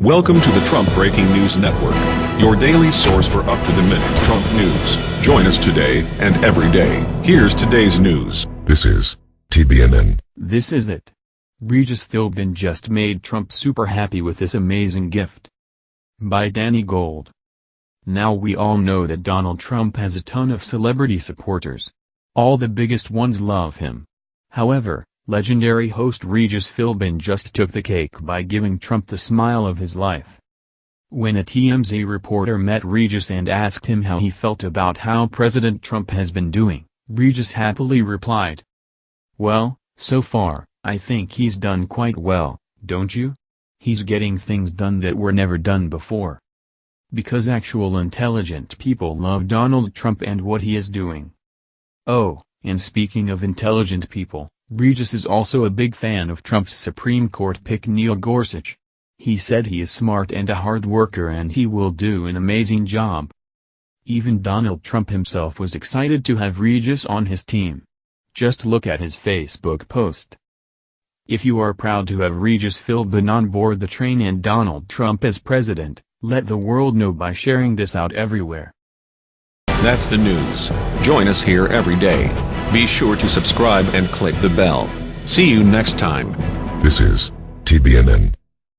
Welcome to the Trump Breaking News Network, your daily source for up-to-the-minute Trump news. Join us today and every day. Here's today's news. This is TBNN. This is it. Regis Philbin just made Trump super happy with this amazing gift. By Danny Gold. Now we all know that Donald Trump has a ton of celebrity supporters. All the biggest ones love him. However, legendary host Regis Philbin just took the cake by giving Trump the smile of his life. When a TMZ reporter met Regis and asked him how he felt about how President Trump has been doing, Regis happily replied, Well, so far, I think he's done quite well, don't you? He's getting things done that were never done before. Because actual intelligent people love Donald Trump and what he is doing. Oh, and speaking of intelligent people, Regis is also a big fan of Trump's Supreme Court pick Neil Gorsuch. He said he is smart and a hard worker and he will do an amazing job. Even Donald Trump himself was excited to have Regis on his team. Just look at his Facebook post. If you are proud to have Regis Philbin on board the train and Donald Trump as president, let the world know by sharing this out everywhere. That's the news. Join us here every day. Be sure to subscribe and click the bell. See you next time. This is TBNN.